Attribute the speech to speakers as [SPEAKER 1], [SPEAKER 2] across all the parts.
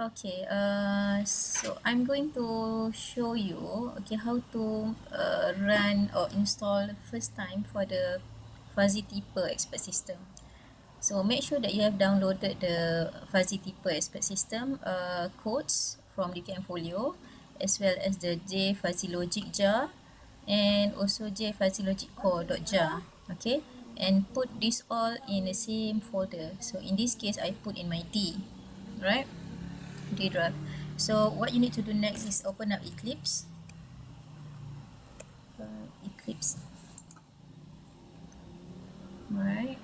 [SPEAKER 1] Okay, uh, so I'm going to show you okay how to uh, run or install first time for the Fuzzy Tipper expert system. So make sure that you have downloaded the Fuzzy Tipper expert system uh, codes from DKM Folio as well as the J Fuzzy Logic jar and also J Fuzzy Logic Core.jar. Okay, and put this all in the same folder. So in this case, I put in my D, right? D drive. So what you need to do next is open up Eclipse. Uh, Eclipse. Right.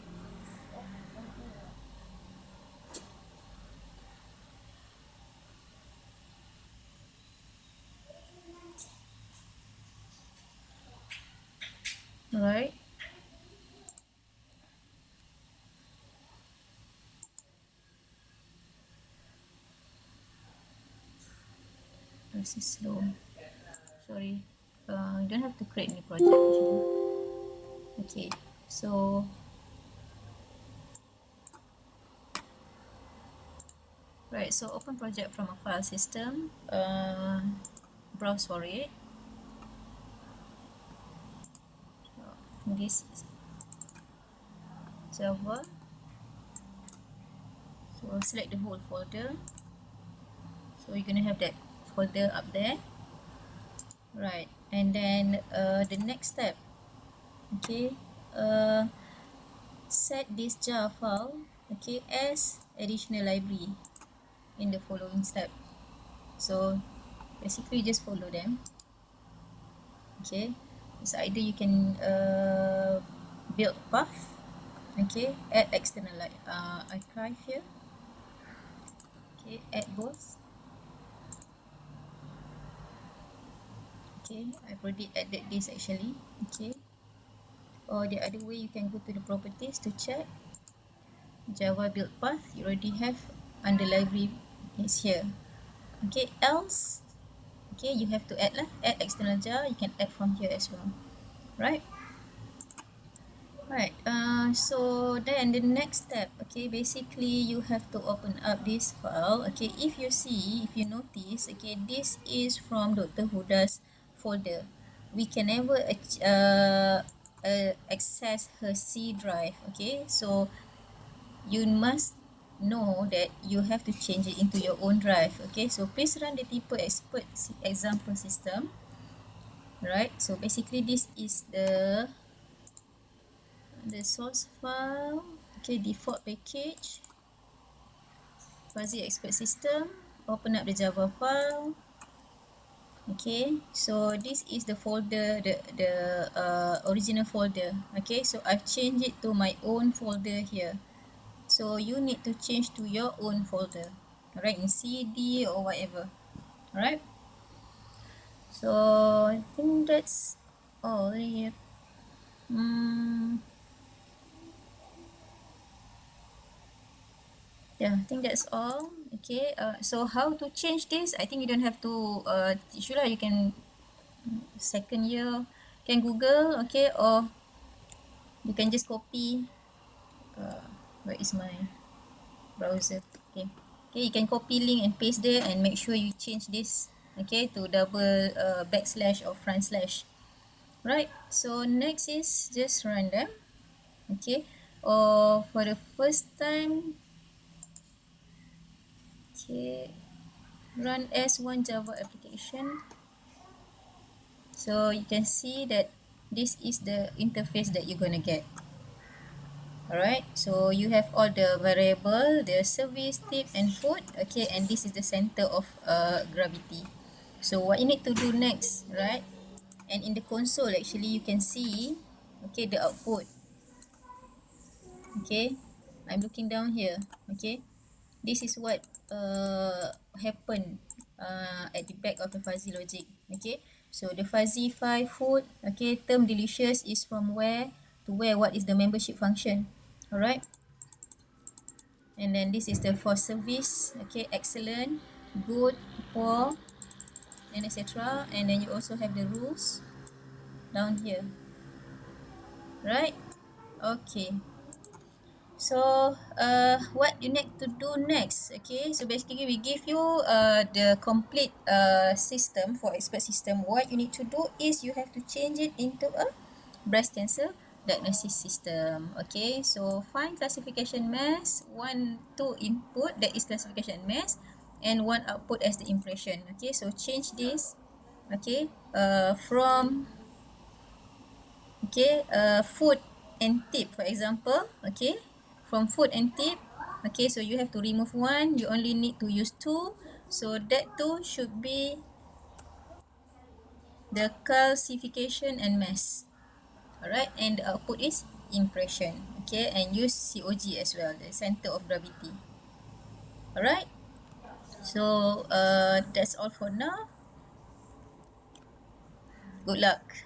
[SPEAKER 1] Right. This is slow. Sorry. Uh, you don't have to create new project actually. Okay. So right so open project from a file system uh, browse for it. This server. so select the whole folder. So you're gonna have that folder up there. Right. And then uh, the next step. Okay. Uh, set this jar file okay as additional library in the following step. So basically just follow them. Okay. So either you can uh, build path okay add external like uh, archive here. Okay add both okay I've already added this actually. Okay. Or the other way you can go to the properties to check. Java build path you already have under library is here. Okay else? Okay you have to add lah. Add external jar you can add from here as well. Right? Right uh, so then the next step. Okay basically you have to open up this file. Okay if you see if you notice okay this is from Dr. Huda's folder we can never uh, uh, access her C drive okay? So you must know that you have to change it into your own drive okay? So please run the Tipper expert example system right so basically this is the the source file okay? Default package fuzzy expert system open up the java file okay so this is the folder the the uh, original folder. Okay so I've changed it to my own folder here. So you need to change to your own folder. Right in CD or whatever. Right so I think that's all here. Mm. Yeah I think that's all. Okay uh, so how to change this? I think you don't have to uh, teach you lah. You can second year can google okay or you can just copy uh, where is my browser okay. Okay you can copy link and paste there and make sure you change this okay to double uh, backslash or front slash. Right so next is just run them okay. Or for the first time okay. Run as one java application. So you can see that this is the interface that you're gonna get. Alright so you have all the variable the service tip and food. Okay and this is the center of uh, gravity. So what you need to do next right? And in the console actually you can see okay the output. Okay I'm looking down here. Okay this is what uh, happen uh, at the back of the fuzzy logic okay? So the fuzzy five food okay term delicious is from where to where what is the membership function all right and then this is the for service okay excellent good poor and etc and then you also have the rules down here right okay so uh, what you need to do next okay? So basically we give you uh, the complete uh, system for expert system. What you need to do is you have to change it into a breast cancer diagnosis system okay? So find classification mass one two input that is classification mass and one output as the impression okay? So change this okay? Uh, from okay? Uh, food and tip for example okay from food and tip. Okay so you have to remove one. You only need to use two. So that two should be the calcification and mass. Alright and the output is impression. Okay and use COG as well the center of gravity. Alright so uh, that's all for now. Good luck